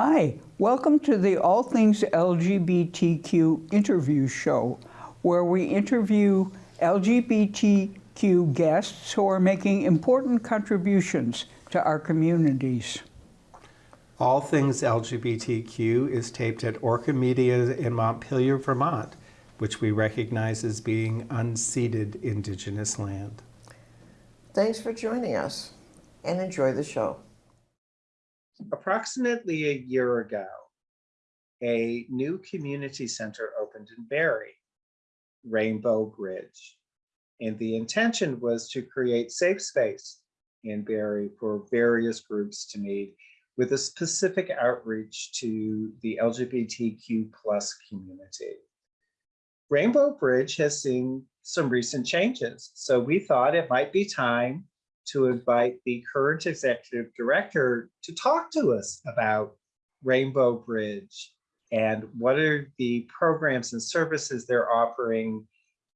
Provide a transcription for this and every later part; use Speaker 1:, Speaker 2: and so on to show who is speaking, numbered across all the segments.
Speaker 1: Hi, welcome to the All Things LGBTQ interview show, where we interview LGBTQ guests who are making important contributions to our communities.
Speaker 2: All Things LGBTQ is taped at Orca Media in Montpelier, Vermont, which we recognize as being unceded Indigenous land.
Speaker 3: Thanks for joining us and enjoy the show.
Speaker 2: Approximately a year ago, a new community center opened in Barre, Rainbow Bridge. And the intention was to create safe space in Barre for various groups to meet with a specific outreach to the LGBTQ plus community. Rainbow Bridge has seen some recent changes, so we thought it might be time to invite the current executive director to talk to us about Rainbow Bridge and what are the programs and services they're offering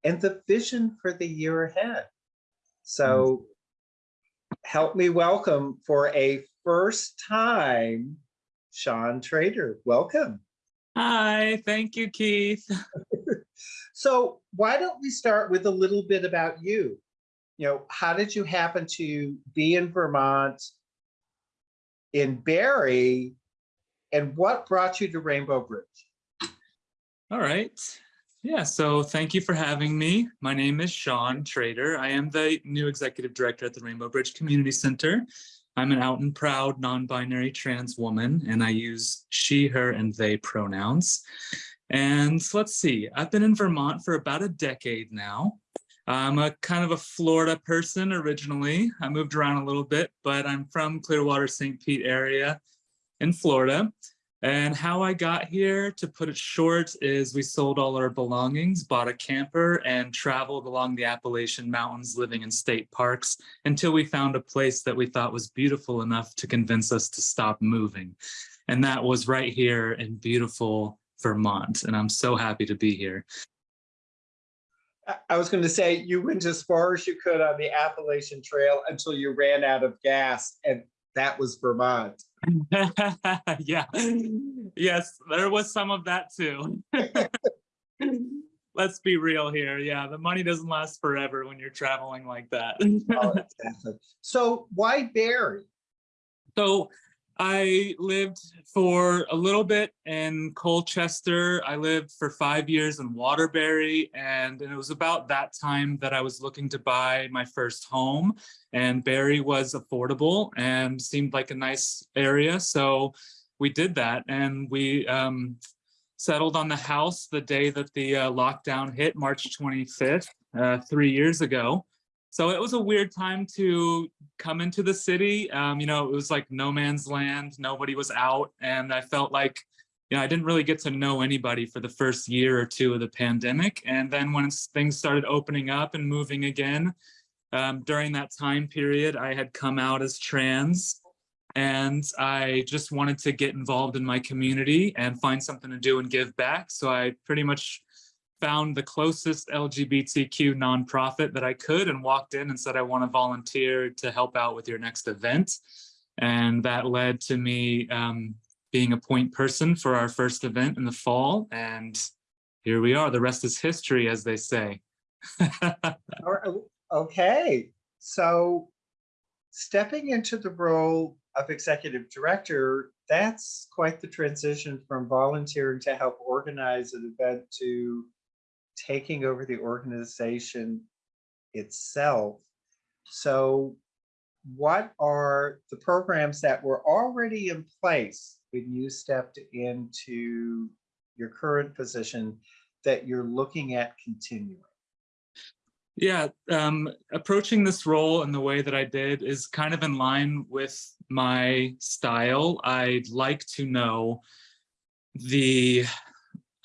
Speaker 2: and the vision for the year ahead. So mm. help me welcome for a first time, Sean Trader. Welcome.
Speaker 4: Hi, thank you, Keith.
Speaker 2: so why don't we start with a little bit about you? You know, how did you happen to be in Vermont, in Barre, and what brought you to Rainbow Bridge?
Speaker 4: All right. Yeah, so thank you for having me. My name is Sean Trader. I am the new executive director at the Rainbow Bridge Community Center. I'm an out and proud non-binary trans woman, and I use she, her, and they pronouns. And let's see, I've been in Vermont for about a decade now. I'm a kind of a Florida person originally. I moved around a little bit, but I'm from Clearwater, St. Pete area in Florida. And how I got here, to put it short, is we sold all our belongings, bought a camper, and traveled along the Appalachian Mountains living in state parks until we found a place that we thought was beautiful enough to convince us to stop moving. And that was right here in beautiful Vermont. And I'm so happy to be here.
Speaker 2: I was going to say you went as far as you could on the Appalachian Trail until you ran out of gas, and that was Vermont.
Speaker 4: yeah, yes, there was some of that too. Let's be real here. Yeah, the money doesn't last forever when you're traveling like that.
Speaker 2: oh, so why Barre?
Speaker 4: So I lived for a little bit in Colchester. I lived for five years in Waterbury, and it was about that time that I was looking to buy my first home. And Barre was affordable and seemed like a nice area, so we did that. And we um, settled on the house the day that the uh, lockdown hit, March 25th, uh, three years ago. So it was a weird time to come into the city. Um, you know, it was like no man's land, nobody was out. And I felt like, you know, I didn't really get to know anybody for the first year or two of the pandemic. And then when things started opening up and moving again, um, during that time period, I had come out as trans and I just wanted to get involved in my community and find something to do and give back. So I pretty much found the closest LGBTQ nonprofit that I could and walked in and said, I want to volunteer to help out with your next event. And that led to me um, being a point person for our first event in the fall. And here we are. The rest is history, as they say.
Speaker 2: okay. So stepping into the role of executive director, that's quite the transition from volunteering to help organize an event to taking over the organization itself. So what are the programs that were already in place when you stepped into your current position that you're looking at continuing?
Speaker 4: Yeah, um, approaching this role in the way that I did is kind of in line with my style. I'd like to know the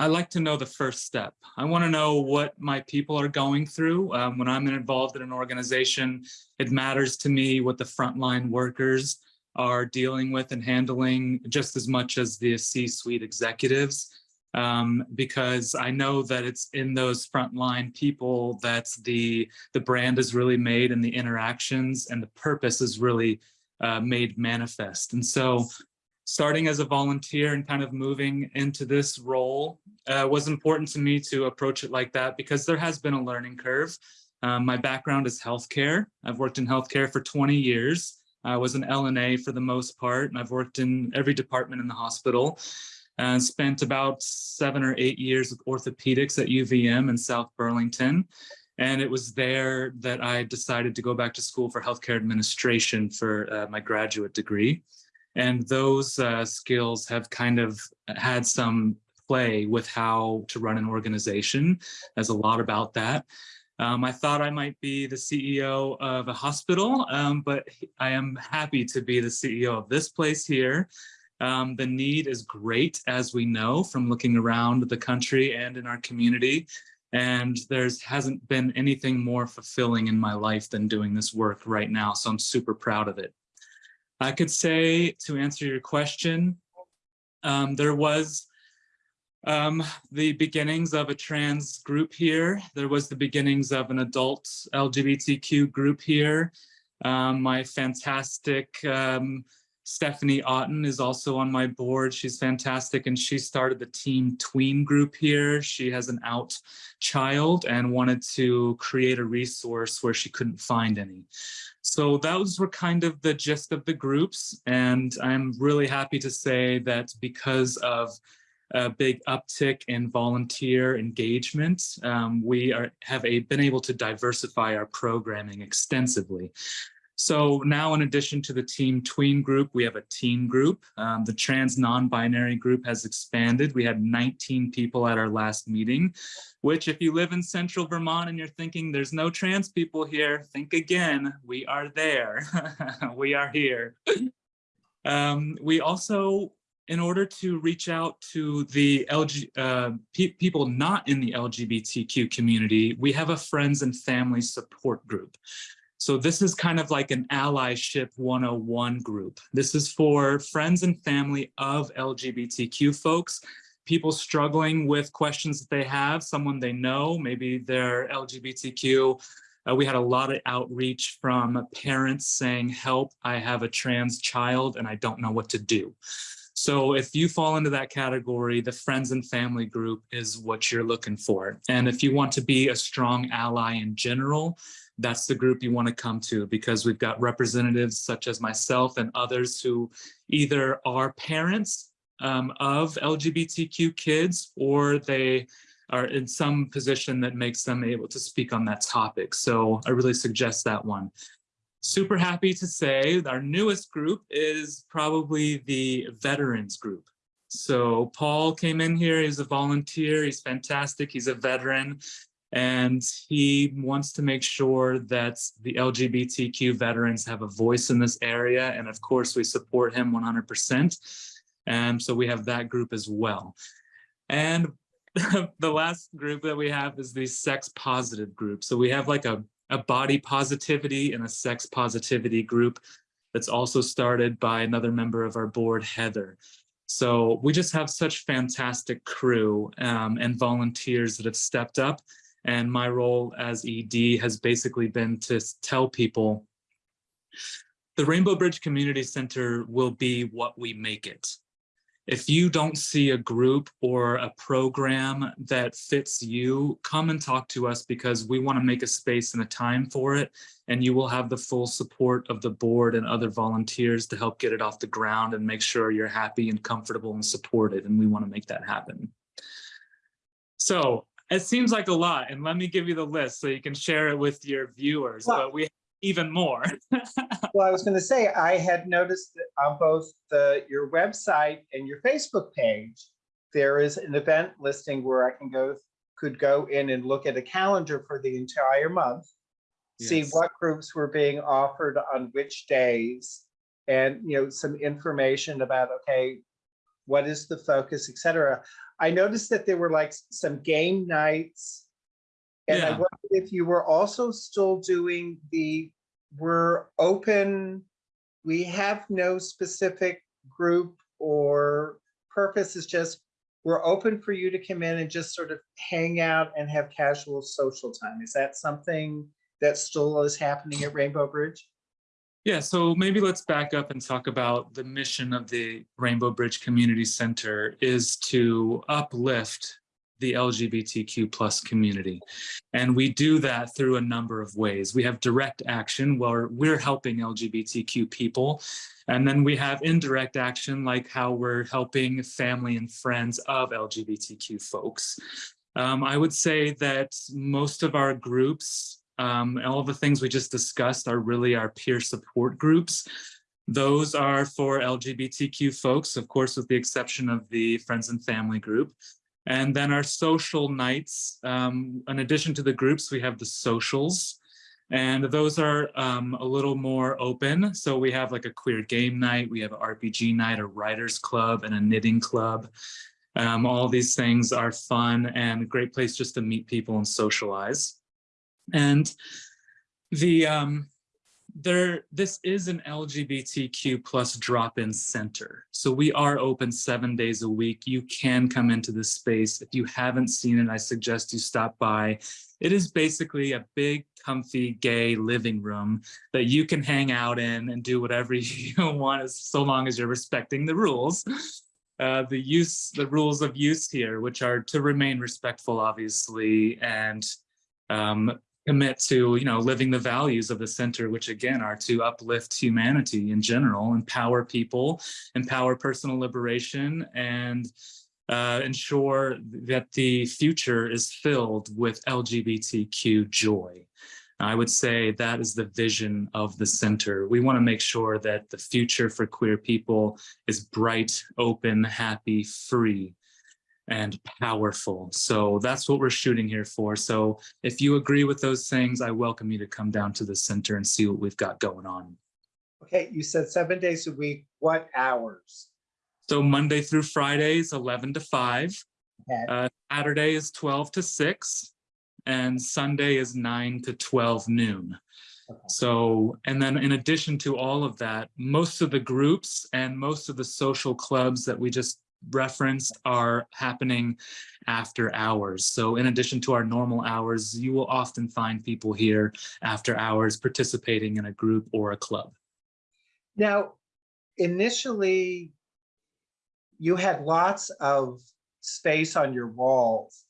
Speaker 4: I like to know the first step. I want to know what my people are going through. Um, when I'm involved in an organization, it matters to me what the frontline workers are dealing with and handling just as much as the C-suite executives. Um, because I know that it's in those frontline people that the, the brand is really made and the interactions and the purpose is really uh, made manifest. And so starting as a volunteer and kind of moving into this role uh, was important to me to approach it like that because there has been a learning curve. Um, my background is healthcare. I've worked in healthcare for 20 years. I was an LNA for the most part, and I've worked in every department in the hospital and spent about seven or eight years with orthopedics at UVM in South Burlington. And it was there that I decided to go back to school for healthcare administration for uh, my graduate degree. And those uh, skills have kind of had some play with how to run an organization. There's a lot about that. Um, I thought I might be the CEO of a hospital, um, but I am happy to be the CEO of this place here. Um, the need is great, as we know from looking around the country and in our community. And there's hasn't been anything more fulfilling in my life than doing this work right now. So I'm super proud of it. I could say to answer your question, um, there was um, the beginnings of a trans group here. There was the beginnings of an adult LGBTQ group here. Um, my fantastic um, Stephanie Otten is also on my board. She's fantastic and she started the Team Tween group here. She has an out child and wanted to create a resource where she couldn't find any. So those were kind of the gist of the groups. And I'm really happy to say that because of a big uptick in volunteer engagement, um, we are, have a, been able to diversify our programming extensively. So now in addition to the Team Tween group, we have a teen group. Um, the trans non-binary group has expanded. We had 19 people at our last meeting, which if you live in central Vermont and you're thinking there's no trans people here, think again, we are there. we are here. Um, we also, in order to reach out to the LG, uh, pe people not in the LGBTQ community, we have a friends and family support group. So this is kind of like an allyship 101 group. This is for friends and family of LGBTQ folks, people struggling with questions that they have, someone they know, maybe they're LGBTQ. Uh, we had a lot of outreach from parents saying, help, I have a trans child and I don't know what to do. So if you fall into that category, the friends and family group is what you're looking for. And if you want to be a strong ally in general, that's the group you want to come to because we've got representatives such as myself and others who either are parents um, of LGBTQ kids or they are in some position that makes them able to speak on that topic. So I really suggest that one. Super happy to say our newest group is probably the veterans group. So Paul came in here, he's a volunteer, he's fantastic, he's a veteran and he wants to make sure that the LGBTQ veterans have a voice in this area. And of course, we support him 100%. And so we have that group as well. And the last group that we have is the sex positive group. So we have like a, a body positivity and a sex positivity group that's also started by another member of our board, Heather. So we just have such fantastic crew um, and volunteers that have stepped up and my role as ED has basically been to tell people the Rainbow Bridge Community Center will be what we make it. If you don't see a group or a program that fits you, come and talk to us because we want to make a space and a time for it. And you will have the full support of the board and other volunteers to help get it off the ground and make sure you're happy and comfortable and supported. And we want to make that happen. So it seems like a lot, and let me give you the list so you can share it with your viewers,
Speaker 2: Well-
Speaker 4: but we have even more.
Speaker 2: Well, I was going to say, I had noticed that on both the, your website and your Facebook page, there is an event listing where I can go, could go in and look at a calendar for the entire month, see what groups were being offered on which days, and, you know, some information about, okay, what is the focus, et cetera. I noticed that there were like some game nights. And I
Speaker 4: Yeah.
Speaker 2: wondered if you were also still doing the, we're open, we have no specific group or purpose, it's just, we're open for you to come in and just sort of hang out and have casual social time. Is that something that still is happening at Rainbow Bridge?
Speaker 4: Yeah, so maybe let's back up and talk about the mission of the Rainbow Bridge Community Center is to uplift the LGBTQ plus community. And we do that through a number of ways. We have direct action where we're helping LGBTQ people. And then we have indirect action like how we're helping family and friends of LGBTQ folks. Um, I would say that most of our groups, um, all of the things we just discussed are really our peer support groups. Those are for LGBTQ folks, of course, with the exception of the friends and family group. And then our social nights, um, in addition to the groups, we have the socials. And those are um, a little more open. So we have like a queer game night, we have an RPG night, a writers club, and a knitting club. Um, all these things are fun and a great place just to meet people and socialize. And the um, there, this is an LGBTQ plus drop-in center. So we are open seven days a week. You can come into this space. If you haven't seen it, I suggest you stop by. It is basically a big, comfy, gay living room that you can hang out in and do whatever you want, as so long as you're respecting the rules. Uh, the use, the rules of use here, which are to remain respectful, obviously, and um, commit to you know living the values of the center which again are to uplift humanity in general empower people empower personal liberation and uh, ensure that the future is filled with lgbtq joy. I would say that is the vision of the center. We want to make sure that the future for queer people is bright open happy free and powerful. So that's what we're shooting here for. So if you agree with those things, I welcome you to come down to the center and see what we've got going on.
Speaker 2: Okay, you said seven days a week. What hours?
Speaker 4: So Monday through Fridays, 11 to 5.
Speaker 2: Okay.
Speaker 4: Uh, Saturday is 12 to 6. And Sunday is 9 to 12 noon.
Speaker 2: Okay.
Speaker 4: So, and then in addition to all of that, most of the groups and most of the social clubs that we just referenced are happening after hours. So in addition to our normal hours, you will often find people here after hours participating in a group or a club.
Speaker 2: Now, initially, you had lots of space on your walls.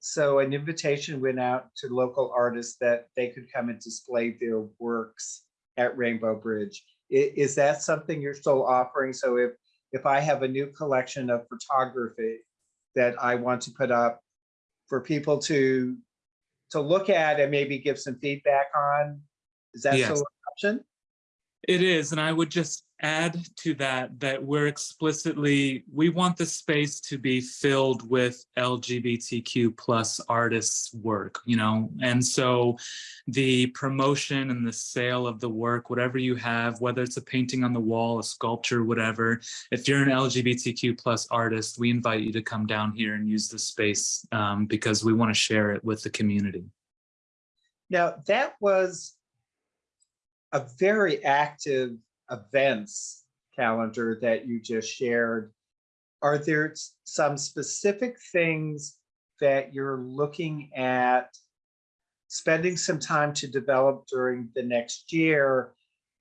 Speaker 2: So an invitation went out to local artists that they could come and display their works at Rainbow Bridge. Is that something you're still offering? So if, if I have a new collection of photography that I want to put up for people to, to look at and maybe give some feedback on, is that
Speaker 4: Yes.
Speaker 2: still an option?
Speaker 4: It is, and I would just add to that that we're explicitly, we want the space to be filled with LGBTQ plus artists' work, you know, and so the promotion and the sale of the work, whatever you have, whether it's a painting on the wall, a sculpture, whatever, if you're an LGBTQ plus artist, we invite you to come down here and use the space um, because we want to share it with the community.
Speaker 2: Now, that was a very active events calendar that you just shared. Are there some specific things that you're looking at spending some time to develop during the next year?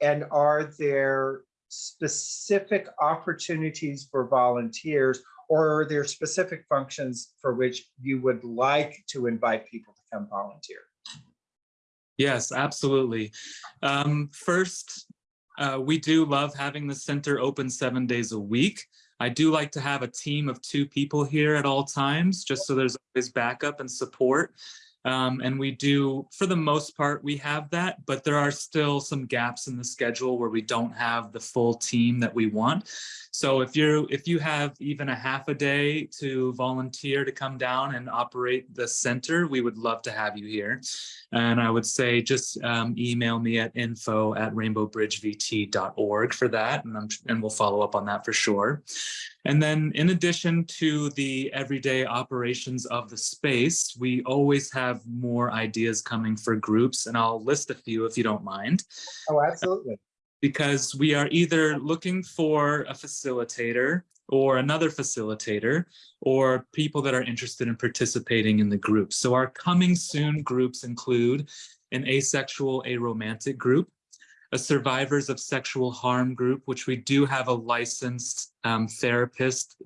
Speaker 2: And are there specific opportunities for volunteers or are there specific functions for which you would like to invite people to come volunteer?
Speaker 4: Yes, absolutely. Um, first, uh, we do love having the center open seven days a week. I do like to have a team of two people here at all times, just so there's always backup and support. Um, and we do, for the most part, we have that, but there are still some gaps in the schedule where we don't have the full team that we want. So if you're, if you have even a half a day to volunteer to come down and operate the center, we would love to have you here. And I would say just um, email me at info at rainbowbridgevt.org for that, and, I'm, and we'll follow up on that for sure. And then in addition to the everyday operations of the space, we always have more ideas coming for groups, and I'll list a few if you don't mind
Speaker 2: Oh, absolutely.
Speaker 4: because we are either looking for a facilitator or another facilitator or people that are interested in participating in the group. So our coming soon groups include an asexual aromantic group, a survivors of sexual harm group, which we do have a licensed um, therapist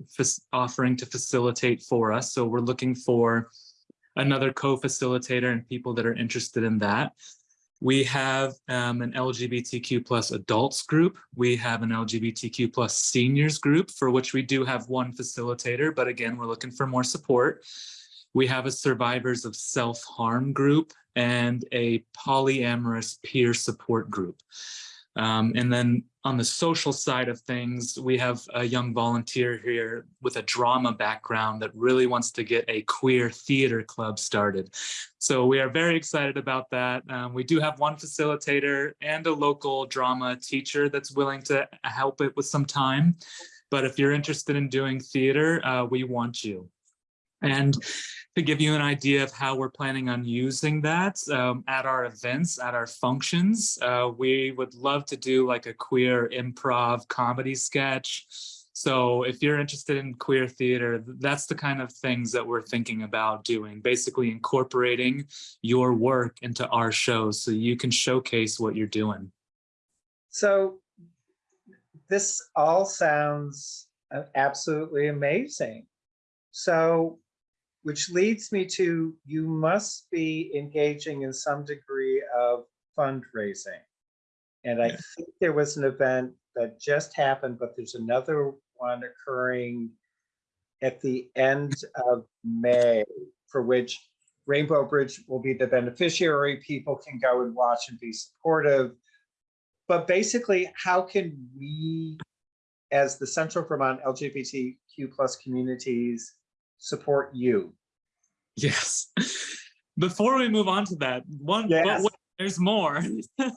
Speaker 4: offering to facilitate for us. So we're looking for another co-facilitator and people that are interested in that. We have um, an LGBTQ plus adults group. We have an LGBTQ plus seniors group for which we do have one facilitator, but again, we're looking for more support. We have a survivors of self-harm group and a polyamorous peer support group. Um, and then on the social side of things, we have a young volunteer here with a drama background that really wants to get a queer theater club started. So we are very excited about that. Um, we do have one facilitator and a local drama teacher that's willing to help it with some time. But if you're interested in doing theater, uh, we want you. And to give you an idea of how we're planning on using that um, at our events, at our functions, uh, we would love to do like a queer improv comedy sketch. So if you're interested in queer theater, that's the kind of things that we're thinking about doing, basically incorporating your work into our shows so you can showcase what you're doing.
Speaker 2: So this all sounds uh, absolutely amazing. So, which leads me to, you must be engaging in some degree of fundraising. And I think there was an event that just happened, but there's another one occurring at the end of May, for which Rainbow Bridge will be the beneficiary. People can go and watch and be supportive. But basically, how can we, as the Central Vermont LGBTQ plus communities, support you?
Speaker 4: Yes. Before we move on to that, one, but
Speaker 2: Yes.
Speaker 4: wait, there's more.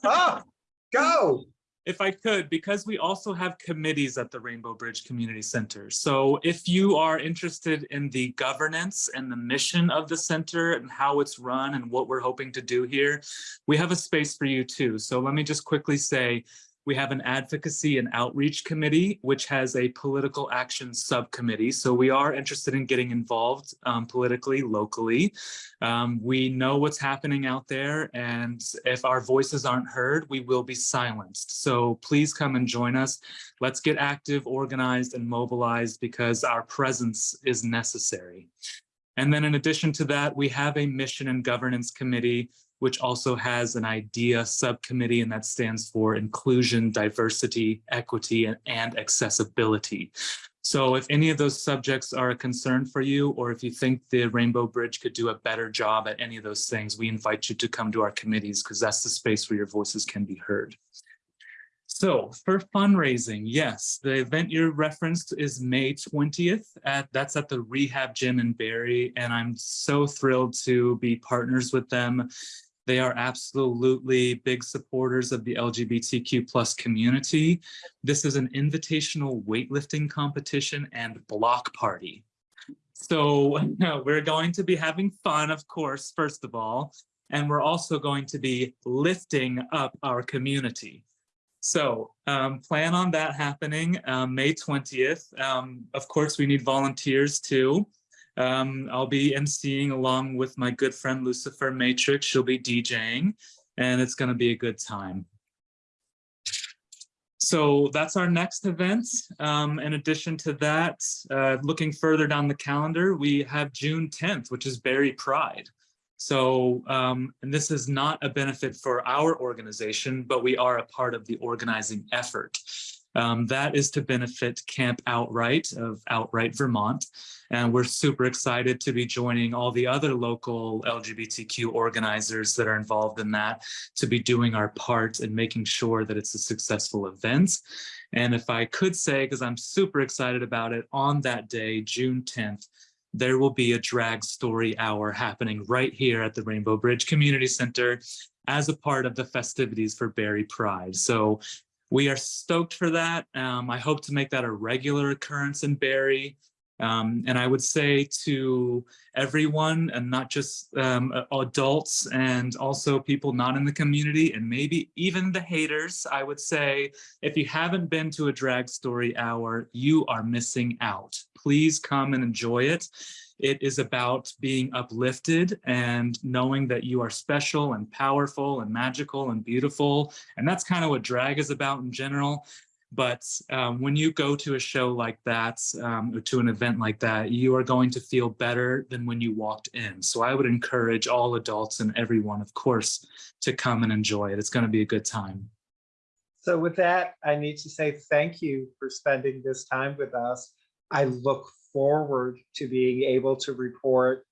Speaker 2: Oh, go.
Speaker 4: if I could, because we also have committees at the Rainbow Bridge Community Center. So if you are interested in the governance and the mission of the center and how it's run and what we're hoping to do here, we have a space for you too. So let me just quickly say, we have an advocacy and outreach committee, which has a political action subcommittee. So we are interested in getting involved um, politically, locally. Um, we know what's happening out there, and if our voices aren't heard, we will be silenced. So please come and join us. Let's get active, organized, and mobilized because our presence is necessary. And then in addition to that, we have a mission and governance committee, which also has an idea subcommittee, and that stands for inclusion, diversity, equity, and, and accessibility. So if any of those subjects are a concern for you, or if you think the Rainbow Bridge could do a better job at any of those things, we invite you to come to our committees because that's the space where your voices can be heard. So for fundraising, yes, the event you referenced is May 20th. At, that's at the Rehab Gym in Barre, and I'm so thrilled to be partners with them. They are absolutely big supporters of the LGBTQ plus community. This is an invitational weightlifting competition and block party. So we're going to be having fun, of course, first of all, and we're also going to be lifting up our community. So um, plan on that happening um, May 20th. Um, of course, we need volunteers too. Um, I'll be emceeing along with my good friend Lucifer Matrix. She'll be DJing and it's going to be a good time. So that's our next event. Um, in addition to that, uh, looking further down the calendar, we have June 10th, which is Barre Pride. So, um, and this is not a benefit for our organization, but we are a part of the organizing effort. Um, that is to benefit Camp Outright of Outright Vermont. And we're super excited to be joining all the other local LGBTQ organizers that are involved in that to be doing our part and making sure that it's a successful event. And if I could say, because I'm super excited about it, on that day, June 10th, there will be a drag story hour happening right here at the Rainbow Bridge Community Center as a part of the festivities for Barre Pride. So we are stoked for that. Um, I hope to make that a regular occurrence in Barre. Um, and I would say to everyone and not just um, adults and also people not in the community and maybe even the haters, I would say, if you haven't been to a drag story hour, you are missing out. Please come and enjoy it. It is about being uplifted and knowing that you are special and powerful and magical and beautiful. And that's kind of what drag is about in general. But um, when you go to a show like that, um, or to an event like that, you are going to feel better than when you walked in. So I would encourage all adults and everyone, of course, to come and enjoy it. It's going to be a good time.
Speaker 2: So with that, I need to say thank you for spending this time with us. I look forward to being able to report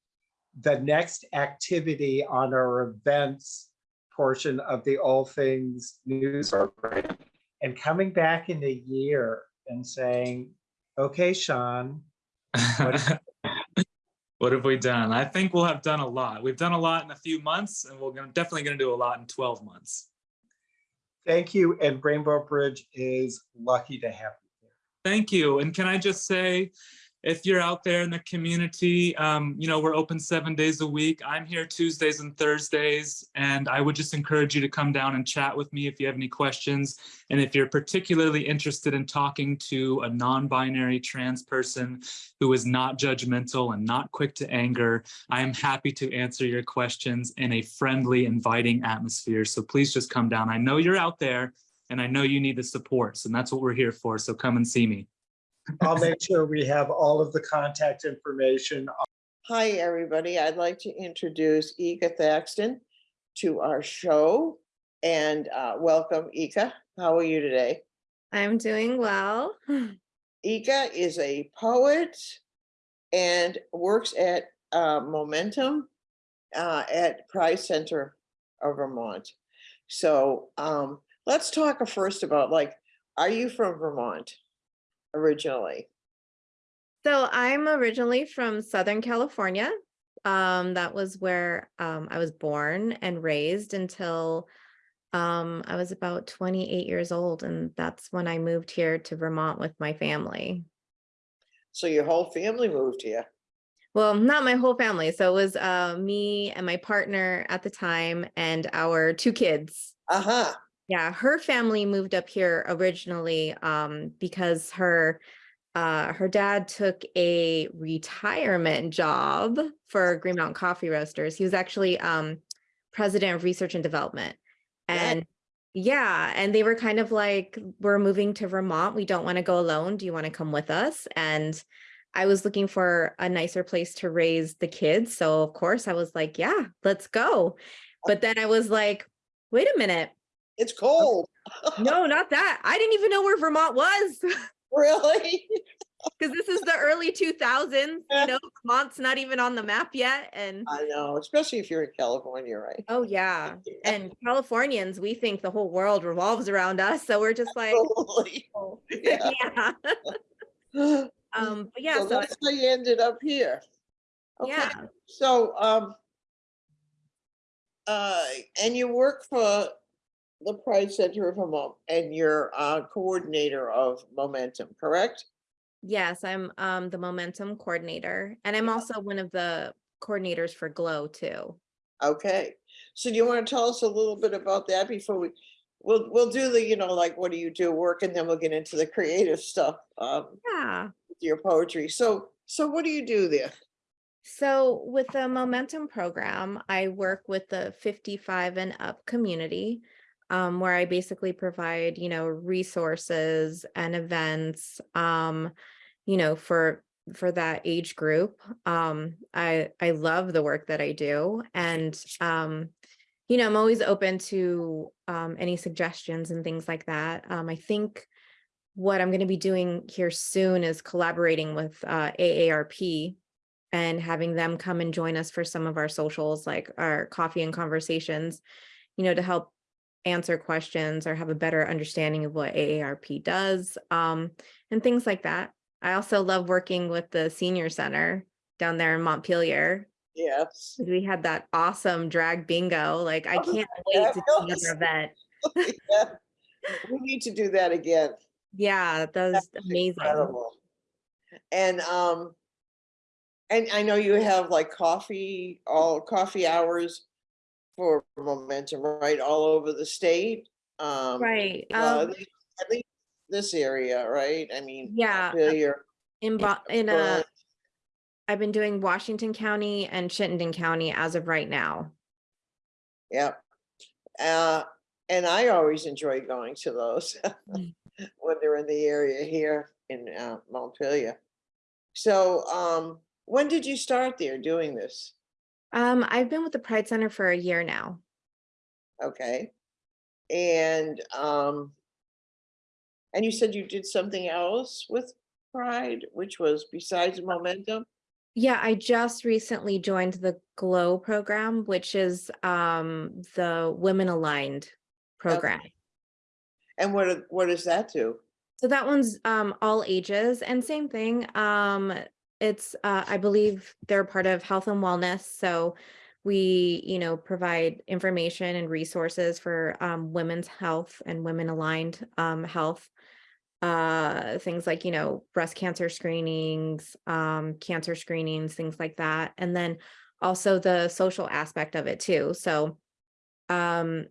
Speaker 2: the next activity on our events portion of the All Things News program and coming back in a year and saying, okay, Sean, What-
Speaker 4: what have we done? I think we'll have done a lot. We've done a lot in a few months and we're gonna, definitely going to do a lot in 12 months.
Speaker 2: thank you. And Rainbow Bridge is lucky to have you here.
Speaker 4: Thank you. And can I just say, if you're out there in the community, um, you know, we're open seven days a week. I'm here Tuesdays and Thursdays, and I would just encourage you to come down and chat with me if you have any questions. And if you're particularly interested in talking to a non-binary trans person who is not judgmental and not quick to anger, I am happy to answer your questions in a friendly, inviting atmosphere. So please just come down. I know you're out there and I know you need the support. and that's what we're here for. So come and see me.
Speaker 2: I'll make sure we have all of the contact information.
Speaker 3: Hi, everybody. I'd like to introduce Ika Thaxton to our show and uh, welcome Ika. How are you today?
Speaker 5: I'm doing well.
Speaker 3: Ika is a poet and works at uh, Momentum uh, at Pride Center of Vermont. So um, let's talk first about like, are you from Vermont originally?
Speaker 5: So I'm originally from Southern California. Um, that was where um, I was born and raised until um, I was about 28 years old. And that's when I moved here to Vermont with my family.
Speaker 3: So your whole family moved here?
Speaker 5: Well, not my whole family. So it was uh, me and my partner at the time and our two kids.
Speaker 3: Uh-huh.
Speaker 5: Yeah, her family moved up here originally um, because her uh, her dad took a retirement job for Green Mountain Coffee Roasters. He was actually um, president of research and development, and yeah, and they were kind of like, "We're moving to Vermont. We don't want to go alone. Do you want to come with us?" And I was looking for a nicer place to raise the kids, so of course I was like, "Yeah, let's go." But then I was like, "Wait a minute."
Speaker 3: It's cold.
Speaker 5: No, not that. I didn't even know where Vermont was
Speaker 3: Really?
Speaker 5: because this is the early 2000s. You know, Vermont's not even on the map yet. And
Speaker 3: I know, especially if you're in California, right?
Speaker 5: oh, yeah. And Californians, we think the whole world revolves around us. So we're just like,
Speaker 3: Totally.
Speaker 5: oh,
Speaker 3: Yeah.
Speaker 5: yeah. Um, but yeah, so I-
Speaker 3: that's how you ended up here. Okay,
Speaker 5: yeah.
Speaker 3: so, um, uh, and you work for the Pride Center of Vermont and you're uh coordinator of Momentum, correct?
Speaker 5: Yes, I'm um the momentum coordinator. And I'm also one of the coordinators for Glow too.
Speaker 3: Okay, so do you want to tell us a little bit about that before we, we'll, we'll do the, you know, like, what do you do work and then we'll get into the creative stuff, um,
Speaker 5: Yeah.
Speaker 3: with your poetry. So, so what do you do there?
Speaker 5: So with the Momentum program, I work with the 55 and up community, um, where I basically provide, you know, resources and events, um, you know, for for that age group. Um, I I love the work that I do, and um, you know, I'm always open to um, any suggestions and things like that. Um, I think what I'm going to be doing here soon is collaborating with uh, AARP and having them come and join us for some of our socials, like our coffee and conversations, you know, to help answer questions or have a better understanding of what AARP does um, and things like that. I also love working with the senior center down there in Montpelier.
Speaker 3: Yes.
Speaker 5: We had that awesome drag bingo. Like, I
Speaker 3: Oh,
Speaker 5: can't wait to do another event.
Speaker 3: Yeah. We need to do that again.
Speaker 5: Yeah, that was
Speaker 3: That's
Speaker 5: amazing.
Speaker 3: incredible. And um, and I know you have like coffee, all coffee hours for momentum, right, all over the state. Um,
Speaker 5: Right.
Speaker 3: well,
Speaker 5: Um,
Speaker 3: at least, at least this area, right? I mean,
Speaker 5: Yeah, uh,
Speaker 3: Montpelier,
Speaker 5: in Bo- in uh, I've been doing Washington County and Chittenden County as of right now.
Speaker 3: Yep. Uh, and I always enjoy going to those
Speaker 5: Mm.
Speaker 3: when they're in the area here in uh, Montpelier. So, um, when did you start there doing this?
Speaker 5: Um, I've been with the Pride Center for a year now.
Speaker 3: Okay. And, um, and you said you did something else with Pride, which was besides Momentum?
Speaker 5: Yeah, I just recently joined the GLOW program, which is um the Women Aligned program.
Speaker 3: And what, what does that do?
Speaker 5: So that one's um all ages and same thing. Um it's uh I believe they're part of health and wellness. So we, you know, provide information and resources for um women's health and women aligned um health. Uh things like, you know, breast cancer screenings, um cancer screenings, things like that. And then also the social aspect of it too. So um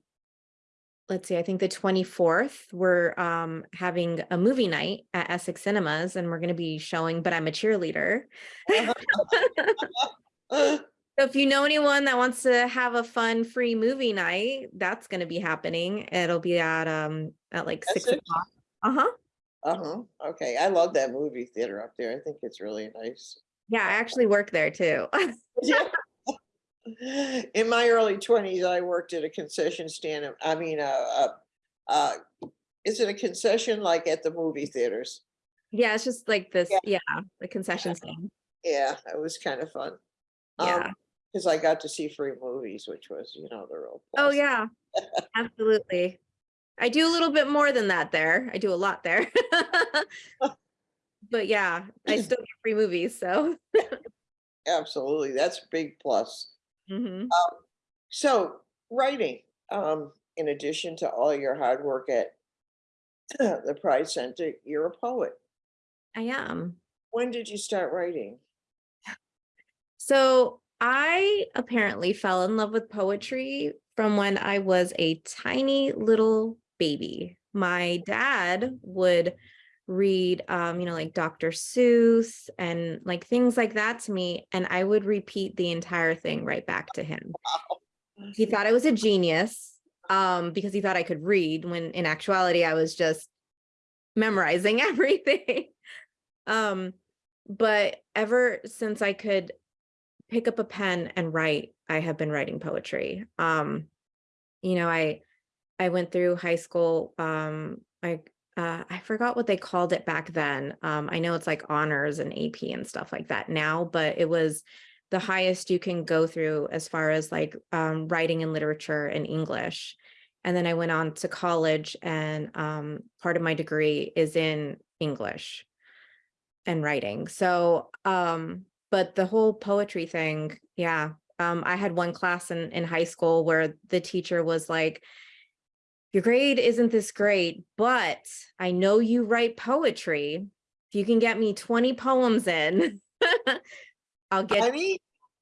Speaker 5: let's see, I think the 24th, we're um having a movie night at Essex Cinemas and we're going to be showing But I'm a Cheerleader. So if you know anyone that wants to have a fun free movie night, that's going to be happening. It'll be at um at like six o'clock. Uh-huh.
Speaker 3: Uh-huh, okay, I love that movie theater up there. I think it's really nice.
Speaker 5: Yeah, I actually work there too.
Speaker 3: Yeah. In my early twenties, I worked at a concession stand, I mean, uh, uh, uh, is it a concession like at the movie theaters?
Speaker 5: yeah, it's just like this,
Speaker 3: Yeah.
Speaker 5: yeah, the concession stand.
Speaker 3: Yeah, it was kind of fun.
Speaker 5: Yeah.
Speaker 3: Cause I got to see free movies, which was, you know, the real.
Speaker 5: Oh, yeah, absolutely. I do a little bit more than that there. I do a lot there. But yeah, I still get free movies, so.
Speaker 3: Absolutely, that's a big plus.
Speaker 5: Mhm.
Speaker 3: So, writing, um, in addition to all your hard work at the Pride Center, you're a poet.
Speaker 5: I am.
Speaker 3: When did you start writing?
Speaker 5: So I apparently fell in love with poetry from when I was a tiny little baby. My dad would read, um, you know, like Dr. Seuss and like things like that to me, and I would repeat the entire thing right back to him. He thought I was a genius um, because he thought I could read, when in actuality, I was just memorizing everything. um, but ever since I could pick up a pen and write i have been writing poetry um you know i i went through high school um i uh i forgot what they called it back then um i know it's like honors and ap and stuff like that now but it was the highest you can go through as far as like um writing and literature and english and then i went on to college and um part of my degree is in english and writing so um but the whole poetry thing, yeah. Um, I had one class in, in high school where the teacher was like, your grade isn't this great, but I know you write poetry. If you can get me 20 poems in, I'll get
Speaker 3: Honey,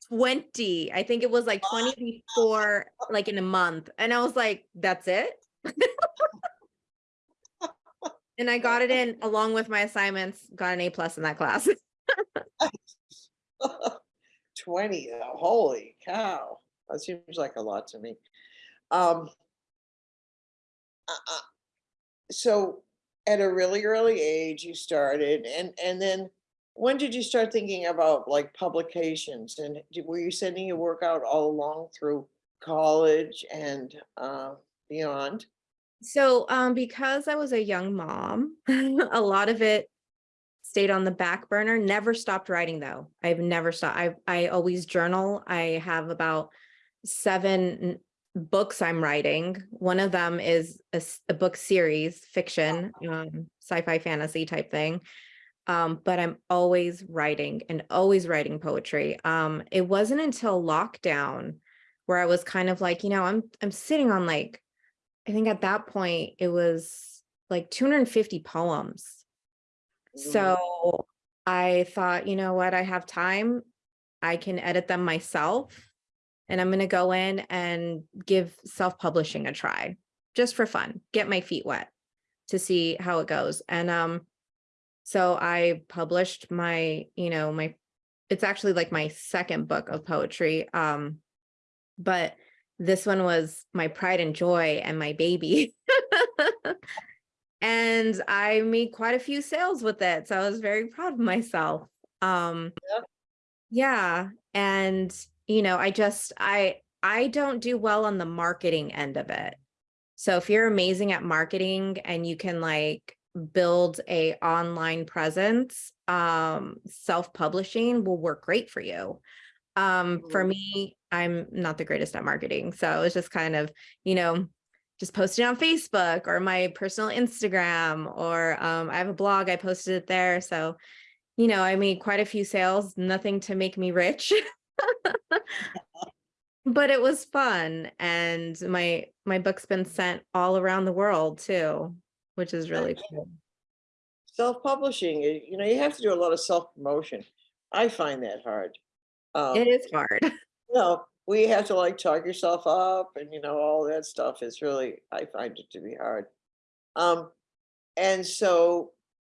Speaker 5: 20. I think it was like 20 before, like in a month. And I was like, that's it? and I got it in along with my assignments, got an A plus in that class.
Speaker 3: 20, uh, holy cow, that seems like a lot to me. Um. Uh, So at a really early age, you started and, and then when did you start thinking about like publications and did- were you sending your work out all along through college and uh, beyond?
Speaker 5: So, um, because I was a young mom, a lot of it stayed on the back burner, never stopped writing though. I've never stopped. I, I always journal. I have about seven books I'm writing. One of them is a book series, fiction, um, sci-fi fantasy type thing. Um, but I'm always writing and always writing poetry. Um, it wasn't until lockdown where I was kind of like, you know, I'm, I'm sitting on like I think at that point it was like 250 poems. So I thought, you know what, I have time. I can edit them myself. And I'm going to go in and give self publishing a try just for fun, get my feet wet to see how it goes. And um, so I published my, you know, my it's actually like my second book of poetry. Um, but this one was my pride and joy and my baby. and I made quite a few sales with it. So I was very proud of myself. Um,
Speaker 3: Yep.
Speaker 5: yeah. And, you know, I just, I, I don't do well on the marketing end of it. So if you're amazing at marketing and you can like build a online presence, um, self-publishing will work great for you. Um, for
Speaker 3: Mhm.
Speaker 5: me, I'm not the greatest at marketing. So it's just kind of, you know, just posting on Facebook or my personal Instagram or um, I have a blog, I posted it there. So, you know, I made quite a few sales, nothing to make me rich. but it was fun and my my book's been sent all around the world too, which is really cool.
Speaker 3: Self-publishing, you you know, you have to do a lot of self-promotion. I find that hard. Um,
Speaker 5: It is hard.
Speaker 3: you know, we have to like talk yourself up and you know, all that stuff is really, I find it to be hard. Um, and so,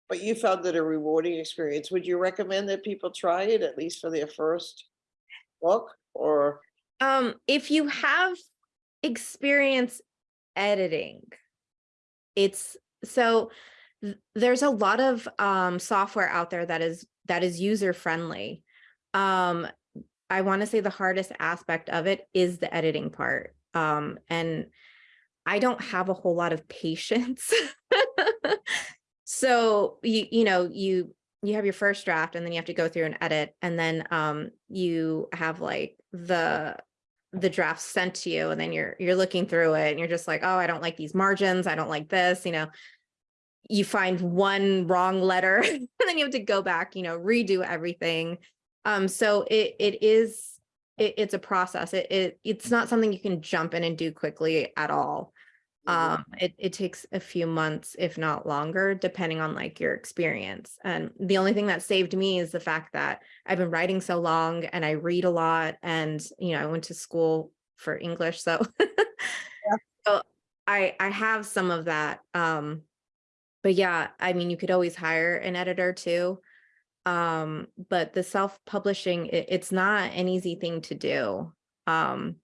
Speaker 3: but you found it a rewarding experience. Would you recommend that people try it at least for their first book or?
Speaker 5: Um, if you have experience editing, it's so th- there's a lot of um software out there that is that is user friendly. Um, I want to say the hardest aspect of it is the editing part. Um, and I don't have a whole lot of patience. so you you know you you have your first draft and then you have to go through and edit and then um you have like the the draft sent to you and then you're you're looking through it and you're just like oh I don't like these margins I don't like this you know? You find one wrong letter and then you have to go back you know redo everything. Um so it it is it, it's a process. It, it it's not something you can jump in and do quickly at all. Um it, it takes a few months if not longer depending on like your experience. And the only thing that saved me is the fact that i've been writing so long and i read a lot and you know i went to school for english so so i i have some of that um but yeah i mean you could always hire an editor too um but the self-publishing it, it's not an easy thing to do um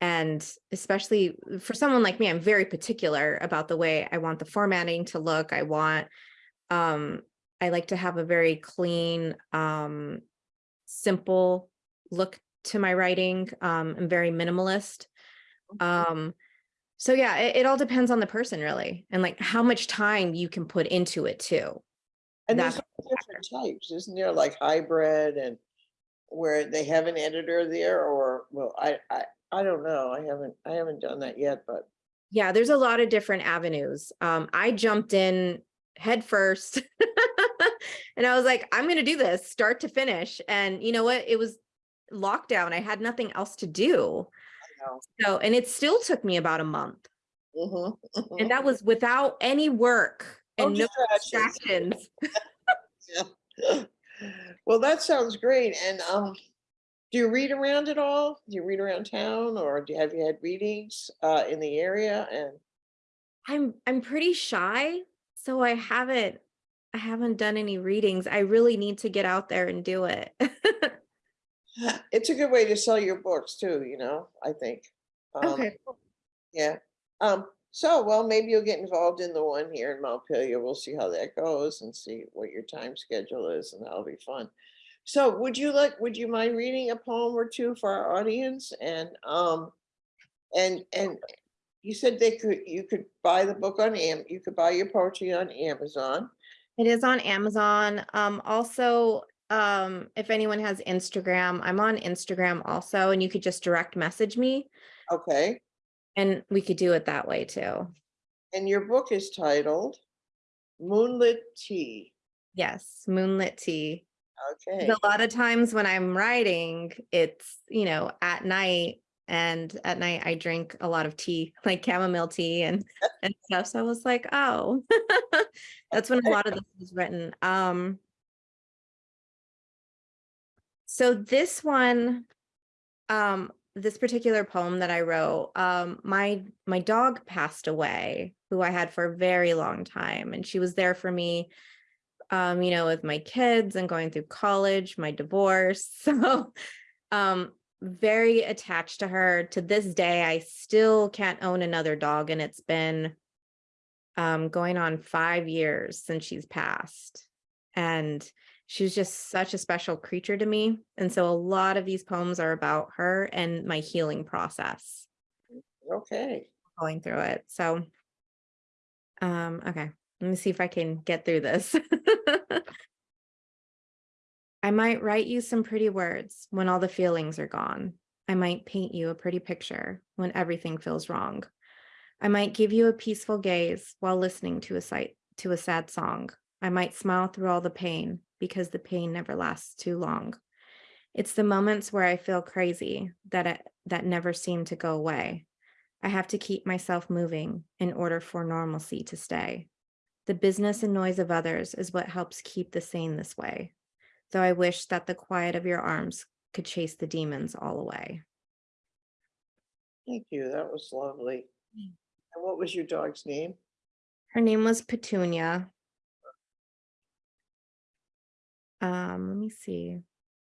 Speaker 5: and especially for someone like me i'm very particular about the way i want the formatting to look. I want um i like to have a very clean um simple look to my writing um i'm very minimalist. Um so yeah it, it all depends on the person really and like how much time you can put into it too.
Speaker 3: And there's
Speaker 5: That's
Speaker 3: all different types, isn't there, like hybrid and where they have an editor there or, well, I, I, I don't know. I haven't, I haven't done that yet, but
Speaker 5: Yeah, there's a lot of different avenues. Um, I jumped in head first and I was like, I'm going to do this start to finish. And you know what? It was lockdown. I had nothing else to do.
Speaker 3: know.
Speaker 5: So, and it still took me about a month.
Speaker 3: Mhm, mhm.
Speaker 5: And that was without any work and no
Speaker 3: distractions.
Speaker 5: distractions.
Speaker 3: Well, that sounds great. And um, do you read around at all? Do you read around town or do you have you had readings uh in the area? And
Speaker 5: I'm I'm pretty shy, so I haven't I haven't done any readings. I really need to get out there and do it.
Speaker 3: it's a good way to sell your books too, you know, I think. Um,
Speaker 5: okay.
Speaker 3: Yeah. Um, so, well, maybe you'll get involved in the one here in Montpelier. We'll see how that goes and see what your time schedule is, and that'll be fun. So, would you like, would you mind reading a poem or two for our audience? And, um, and, and you said they could, you could buy the book on Am, you could buy your poetry on Amazon.
Speaker 5: It is on Amazon. Um, also, um, if anyone has Instagram, I'm on Instagram also, and you could just direct message me
Speaker 3: Okay.
Speaker 5: And we could do it that way too.
Speaker 3: And your book is titled Moonlit Tea.
Speaker 5: Yes, moonlit tea.
Speaker 3: Okay.
Speaker 5: A lot of times when I'm writing, it's, you know, at night and at night I drink a lot of tea, like chamomile tea and, and stuff. So I was like, oh, that's when a lot of this was written. Um, so this one, um, this particular poem that I wrote, um, my my dog passed away, who I had for a very long time, and she was there for me um, you know, with my kids and going through college, my divorce. So, um, very attached to her. To this day, I still can't own another dog, and it's been um, going on five years since she's passed. And she's just such a special creature to me. And so a lot of these poems are about her and my healing process
Speaker 3: Okay,
Speaker 5: going through it. So, um, okay, let me see if I can get through this. I might write you some pretty words when all the feelings are gone. I might paint you a pretty picture when everything feels wrong. I might give you a peaceful gaze while listening to a sight to a sad song. I might smile through all the pain because the pain never lasts too long. It's the moments where I feel crazy that it, that never seem to go away. I have to keep myself moving in order for normalcy to stay. The business and noise of others is what helps keep the sane this way. Though I wish that the quiet of your arms could chase the demons all away.
Speaker 3: thank you. That was lovely. Mm. And what was your dog's name?
Speaker 5: Her name was Petunia. Um, let me see.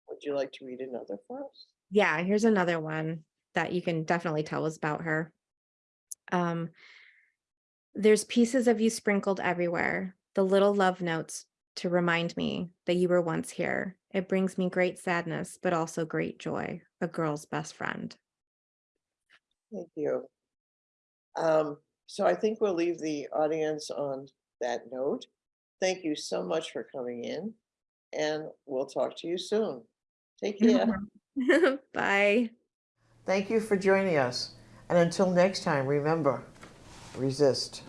Speaker 3: Would you like to read another for us?
Speaker 5: Yeah, here's another one that you can definitely tell was about her. Um, there's pieces of you sprinkled everywhere, the little love notes to remind me that you were once here. It brings me great sadness, but also great joy, a girl's best friend.
Speaker 3: Thank you. Um, so I think we'll leave the audience on that note. Thank you so much for coming in and we'll talk to you soon. Take care.
Speaker 5: Bye.
Speaker 6: Thank you for joining us. And until next time, remember, resist.